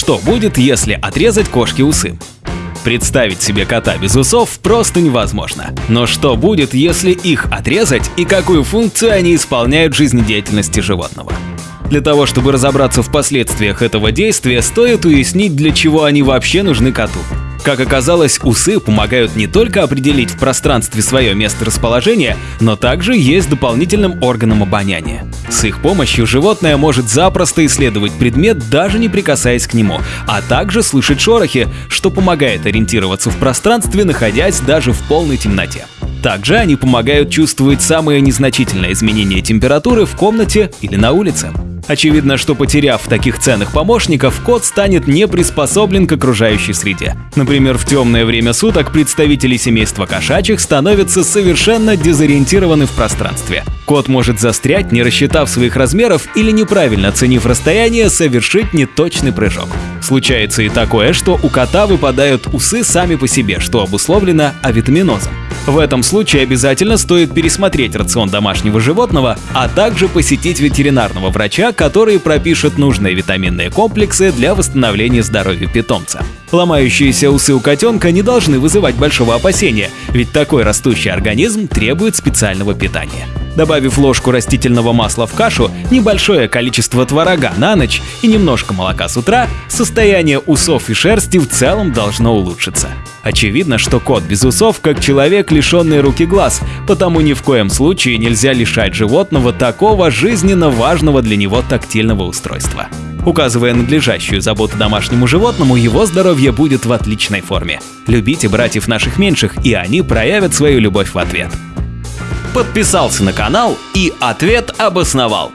Что будет, если отрезать кошке усы? Представить себе кота без усов просто невозможно. Но что будет, если их отрезать и какую функцию они исполняют в жизнедеятельности животного? Для того, чтобы разобраться в последствиях этого действия, стоит уяснить, для чего они вообще нужны коту. Как оказалось, усы помогают не только определить в пространстве свое место расположения, но также есть дополнительным органом обоняния. С их помощью животное может запросто исследовать предмет, даже не прикасаясь к нему, а также слышать шорохи, что помогает ориентироваться в пространстве, находясь даже в полной темноте. Также они помогают чувствовать самые незначительные изменения температуры в комнате или на улице. Очевидно, что потеряв таких ценных помощников, кот станет не приспособлен к окружающей среде. Например, в темное время суток представители семейства кошачьих становятся совершенно дезориентированы в пространстве. Кот может застрять, не рассчитав своих размеров или неправильно оценив расстояние, совершить неточный прыжок. Случается и такое, что у кота выпадают усы сами по себе, что обусловлено авитаминозом. В этом случае обязательно стоит пересмотреть рацион домашнего животного, а также посетить ветеринарного врача, который пропишет нужные витаминные комплексы для восстановления здоровья питомца. Ломающиеся усы у котенка не должны вызывать большого опасения, ведь такой растущий организм требует специального питания. Добавив ложку растительного масла в кашу, небольшое количество творога на ночь и немножко молока с утра, состояние усов и шерсти в целом должно улучшиться. Очевидно, что кот без усов как человек, лишенный руки глаз, потому ни в коем случае нельзя лишать животного такого жизненно важного для него тактильного устройства. Указывая надлежащую заботу домашнему животному, его здоровье будет в отличной форме. Любите братьев наших меньших, и они проявят свою любовь в ответ. Подписался на канал и ответ обосновал.